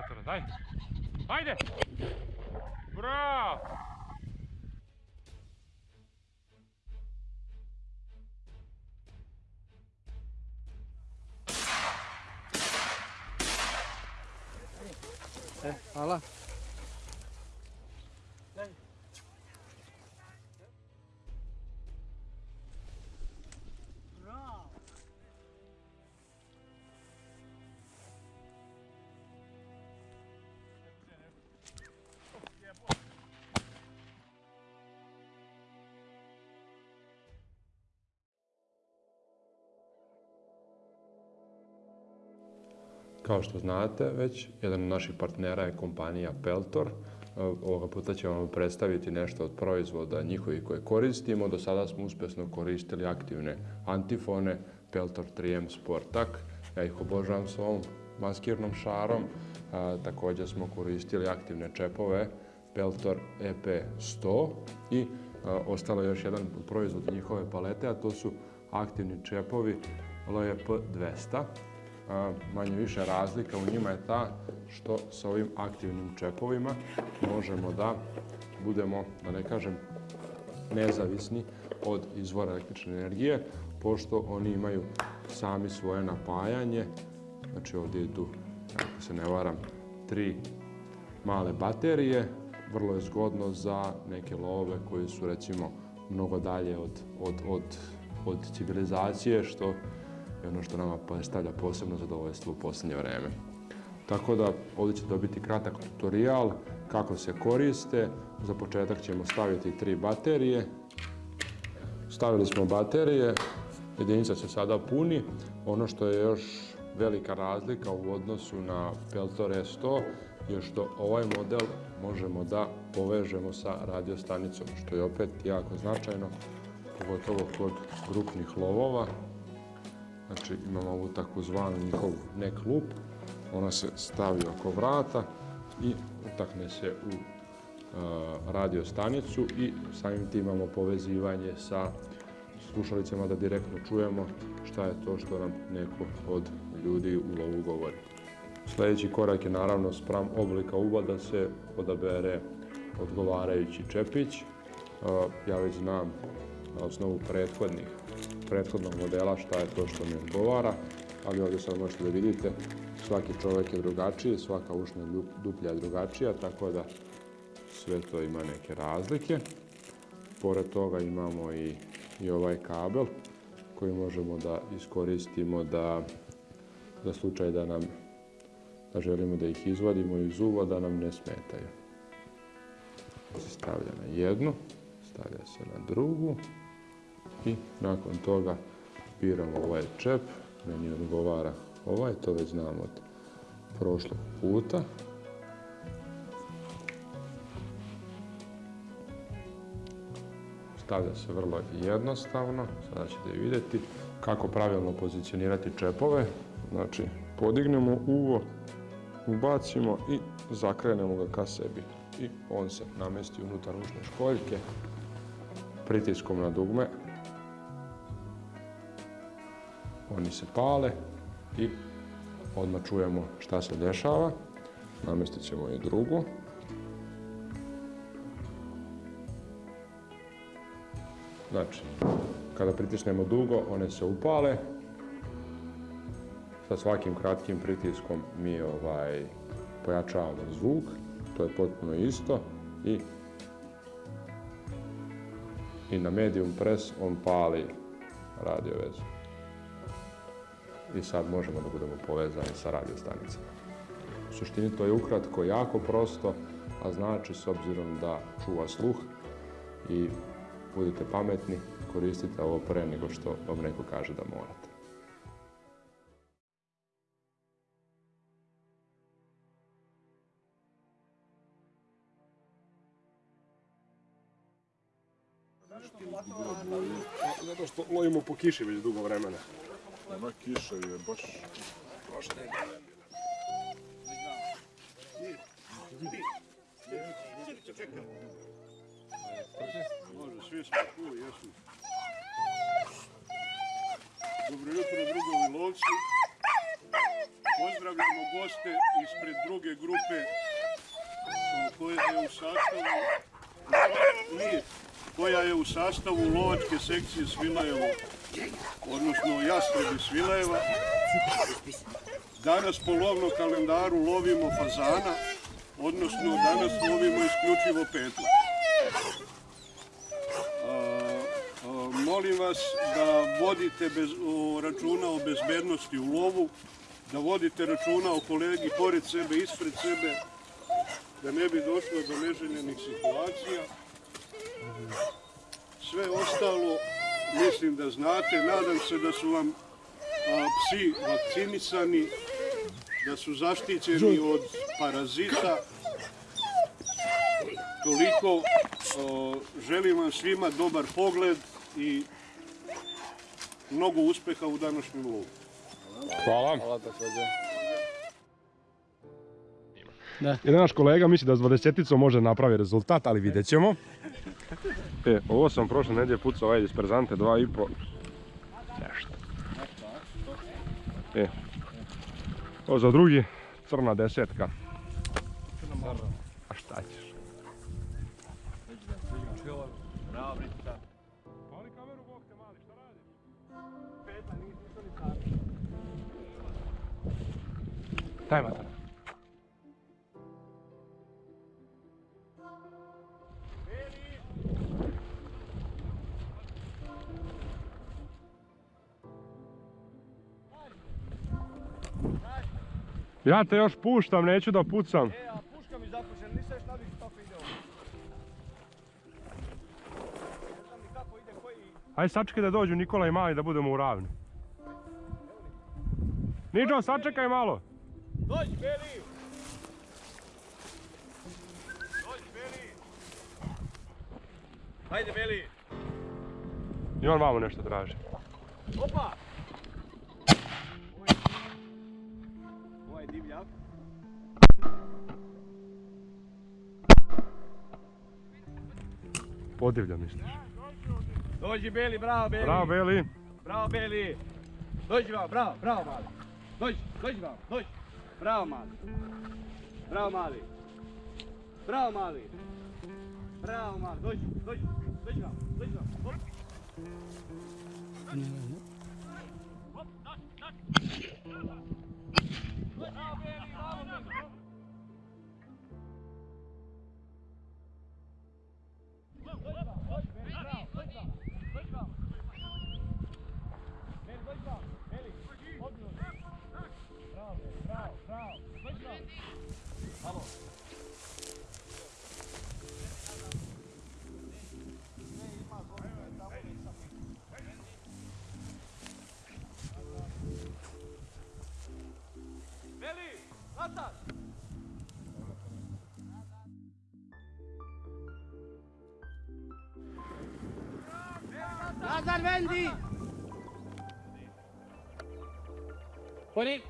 generatora, daj. Ajde! Kao što znate već, jedan od naših partnera je kompanija Peltor. Ovoga puta ćemo vam predstaviti nešto od proizvoda njihovih koje koristimo. Do sada smo uspješno koristili aktivne antifone Peltor 3M Sportak. Ja ih obožavam s ovom maskirnom šarom. Također smo koristili aktivne čepove Peltor EP 100 i ostalo je još jedan proizvod njihove palete, a to su aktivni čepovi LJP 200 manje više razlika u njima je ta što sa ovim aktivnim čepovima možemo da budemo, da ne kažem, nezavisni od izvora električne energije, pošto oni imaju sami svoje napajanje. Znači ovdje idu, ako se ne varam, tri male baterije. Vrlo je zgodno za neke love koji su recimo mnogo dalje od, od, od, od civilizacije, što i ono što nama predstavlja posebno zadovoljstvo u posljednje vrijeme. Tako da ovdje ćete dobiti kratak tutorial kako se koriste. Za početak ćemo staviti tri baterije. Stavili smo baterije, jedinica se sada puni. Ono što je još velika razlika u odnosu na Peltor E100 je što ovaj model možemo da povežemo sa radiostanicom, što je opet jako značajno, pogotovo kod grupnih lovova. Znači imamo ovu takozvanu njihovu neck loop, ona se stavi oko vrata i utakne se u radio stanicu i samim tim imamo povezivanje sa slušalicama da direktno čujemo šta je to što nam neko od ljudi u lovu govori. Sljedeći korak je naravno spram oblika uva da se odabere odgovarajući čepić. Ja već znam na osnovu prethodnih prethodnog modela šta je to što mi odgovara, ali ovdje sad možete da vidite, svaki čovjek je drugačiji, svaka ušna duplja je drugačija, tako da sve to ima neke razlike. Pored toga imamo i, i ovaj kabel koji možemo da iskoristimo da za slučaj da nam da želimo da ih izvadimo iz uva da nam ne smetaju. Se stavlja na jednu, stavlja se na drugu i nakon toga biramo ovaj čep, meni odgovara ovaj, to već znam od prošlog puta. Stavlja se vrlo jednostavno, sada ćete vidjeti kako pravilno pozicionirati čepove. Znači, podignemo uvo, ubacimo i zakrenemo ga ka sebi. I on se namesti unutar ušne školjke pritiskom na dugme oni se pale i odmah čujemo šta se dešava. Namestit ćemo i drugu. Znači, kada pritisnemo dugo, one se upale. Sa svakim kratkim pritiskom mi ovaj, pojačavamo zvuk. To je potpuno isto. I, i na medium press on pali radio vezu i sad možemo da budemo povezani sa radiostanicama. U suštini to je ukratko jako prosto, a znači s obzirom da čuva sluh i budite pametni, koristite ovo pre nego što vam neko kaže da morate. Zato što lovimo po kiši već dugo vremena. Ona kiša je baš... jesu. Dobro jutro, drugovi lovci. Pozdrav. pozdravljamo goste ispred druge grupe o, koja je u sastavu nije, koja je u sastavu lovačke sekcije Svilajevo, odnosno Jastrebi Svilajeva. Danas po lovnom kalendaru lovimo fazana, odnosno danas lovimo isključivo petla. Molim vas da vodite računa o bezbednosti u lovu, da vodite računa o kolegi pored sebe, ispred sebe, da ne bi došlo do neželjenih situacija. Sve ostalo mislim da znate, nadam se da su vam a, psi vakcinisani, da su zaštićeni od parazita. Toliko, o, želim vam svima dobar pogled i mnogo uspeha u današnjem lovu. Hvala. Jedan naš kolega misli da s 20 može napravi rezultat, ali vidjet ćemo. E, ovo sam prošle nedje pucao ovaj disperzante, dva i po. Nešto. E, ovo za drugi, crna desetka. A šta ćeš? Pali kameru, Ja te još puštam, neću da pucam. E, a puška mi zapušena, nisam još navikao kako ide ovo. Ne znam ni kako ide, koji... Aj sačekaj da dođu Nikola i Mali da budemo u ravni. Niđo, sačekaj malo. Dođi, Beli! Dođi, Beli! Hajde, Beli! I on vamo nešto traži. Opa! Ovaj. Podivlja misliš. Dođi, Beli, bravo, Beli! Bravo, Beli. Bravo, Beli! Dođi vam, bravo, bravo, mali! Dođi, dođi vam, dođi! Bravo, mali! Bravo, mali! Bravo, mali! Bravo, mali, dođi, dođi, dođi vam, dođi vam! Hop. Dođi vam, dođi, vam, Beli, odmah. Bravo, Beli, bravo, bravo, Nazad, Vendi! Poni.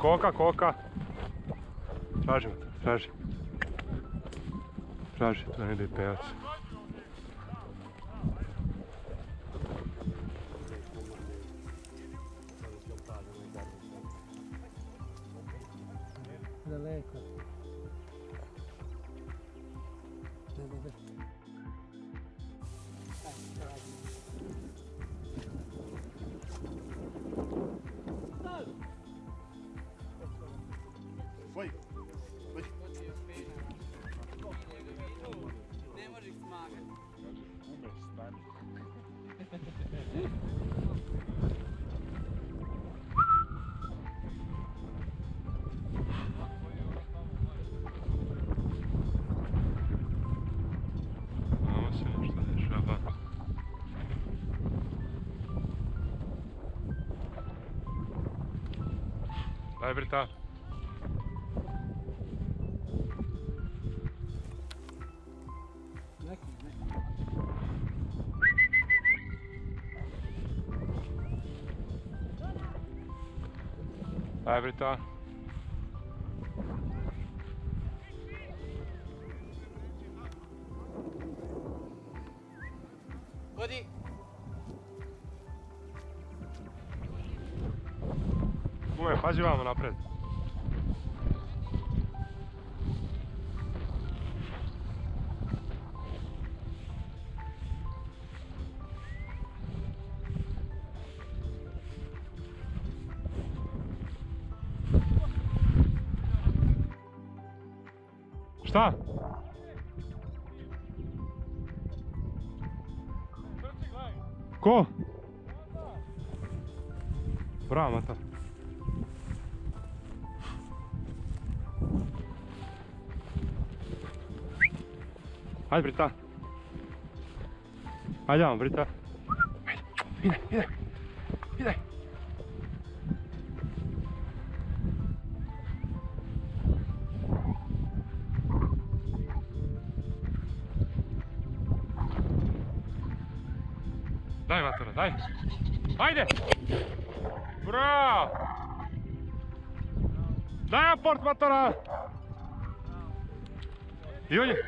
Koka, koka. Tražim, traži. Traži, to ne ide pejac. Daleko. la verità. La verità. Buddy. Vodi. Kume, pazi vamo napred. Šta? Ko? Bravo, Matar. Ajde, Brita. Ajde, vam, Brita. Ajde, ide, ide. Ide. Daj, Matora, daj. Ajde! Bravo! Daj aport, Matora! I on je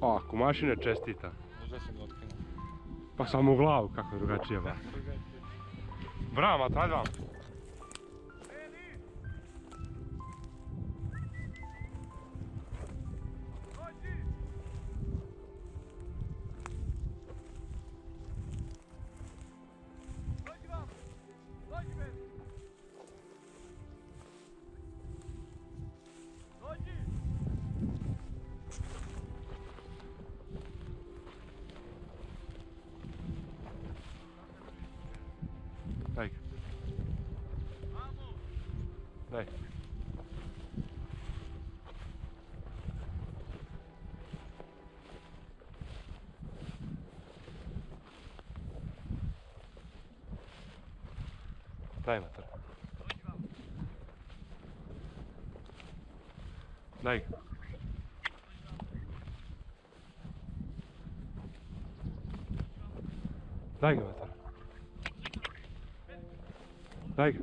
O, kumašine čestita. Pa samo u glavu, kako je drugačije ba. Bravo, ajde vam. Daj mater. Daj. Daj ga mater. Daj ga.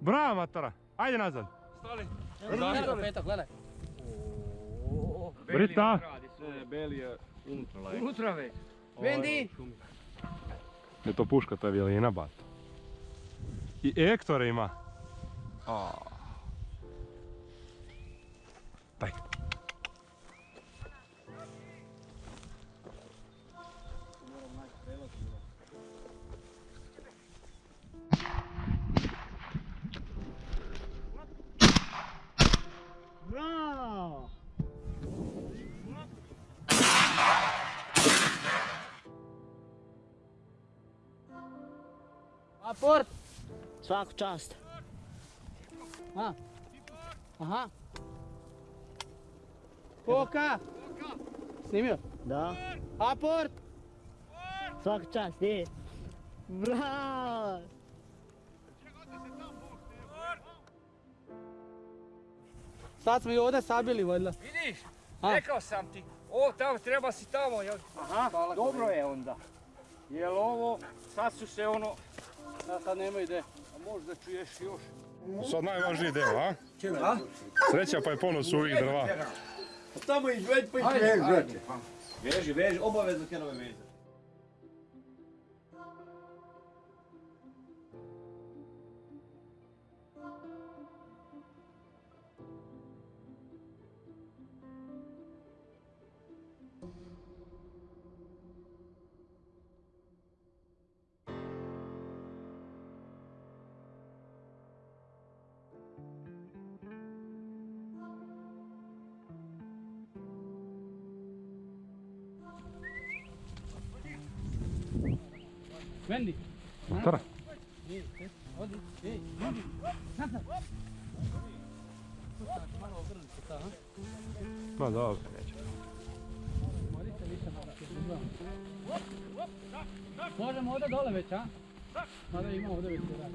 Bravo matora. Ajde nazad. Gledaj, petak, gledaj. Brita. Beli je unutra lajka. Unutra već. Vendi! Je to puška, to je violina bat. I Ektore ima. A. Aport! Svaku čast. A? Aha. Koka? Snimio? Da. Aport! Svaku čast, je. Bravo! Sad smo i ovdje sabili vodila. Vidiš, A? rekao sam ti, ovo tamo treba si tamo, jel? Aha, dobro je onda. Jel ovo, sad su se ono, Ja sad nema ide. a možda čuješ još. Sad najvažniji deo, a? Sreća pa je ponos ovih drva. Tamo izvedi pa izvedi. Veži, veži, obavezno kenove vezati. Vendi. Unutra? Nije, odi, ej, vidi. Nazad. Malo obrni se ta, ha? Ma dobro, neće. Morite više malo se izgledamo. Možemo ovdje dole već, a? Mada ima ovdje već se radi.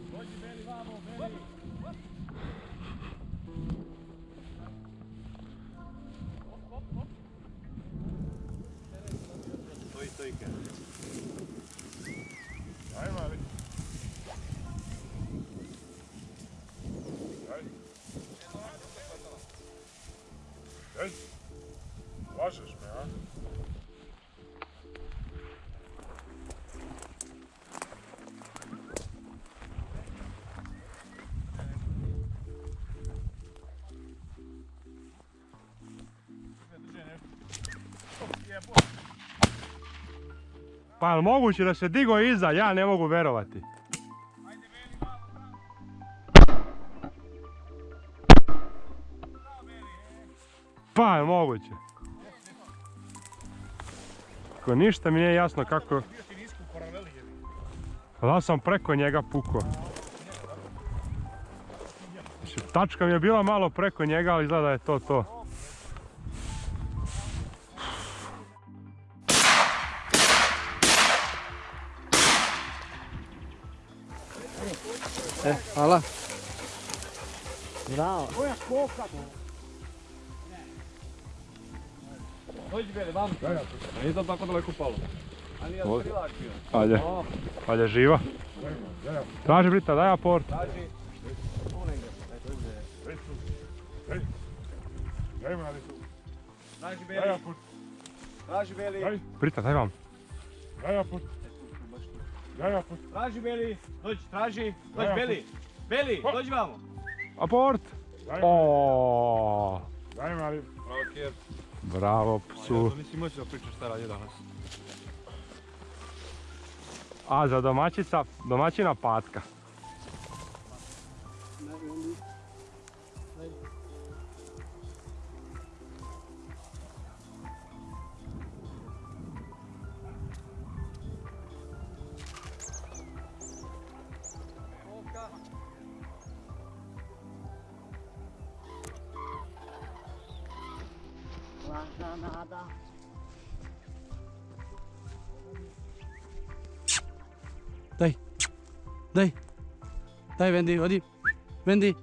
Stoji, stoji kaj. Pa je moguće da se digo iza? Ja ne mogu verovati. Pa je moguće? Ako ništa mi nije jasno kako... Da sam preko njega pukao. Tačka mi je bila malo preko njega, ali izgleda da je to to. E, hvala. Bravo. Dođi beli, vam. Nije to tako daleko palo. A nije Ovdje. prilak bio. Ajde, ajde živa. Traži Brita, daj aport. Traži. Tu negdje. Eto, Daj me, ali tu. Traži Daj beli. aport, Traži beli. Daj. Brita, daj vam. daj aport, daj. Traži beli. Dođi, traži. Dođi beli. Beli, dođi vamo. Aport! Daj me, O, daj me, ali... Bravo, Kjer. Bravo psu. nisi moći da pričaš šta radi danas. A za domaćica, domaćina patka. Daj. Daj. Daj, Vendi, odi. Vendi.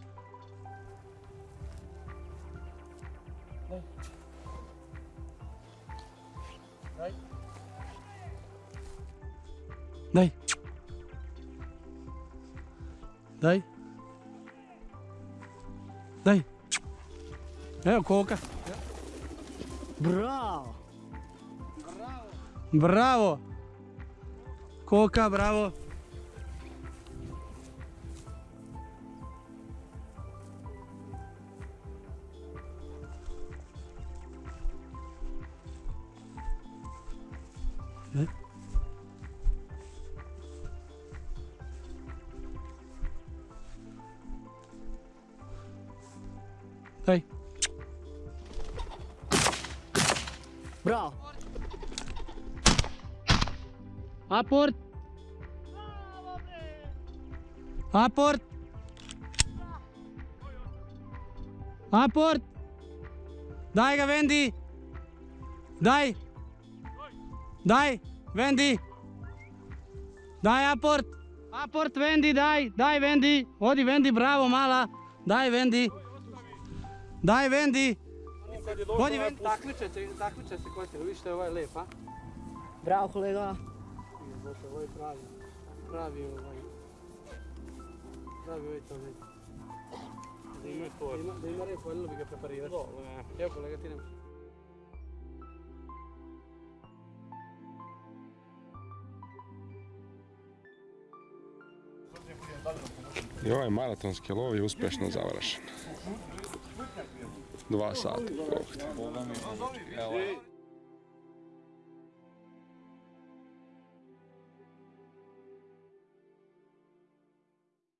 Daj. Daj. Daj. Evo koka. Bravo. Bravo. Koka, bravo. Ne? Daj. Bravo. Aport. Aport. Aport. Daj ga, Vendi. Daj. Vendi. Daj aport. Aport, Vendi, daj. Daj, Vendi. Odi, Vendi, bravo, mala. Daj, Vendi. Daj, Vendi. Odi, Vendi. Takmiče se, takmiče se ko se. Vidiš što je ovaj lep, a? Bravo kolega. Ovo je pravi, pravi ovaj, pravi ovaj to ima, da ima, da ima rep, voljelo bi ga preparirati. Evo kolega, ti nemaš. I ovaj maratonski lov je uspješno završen. Dva sata.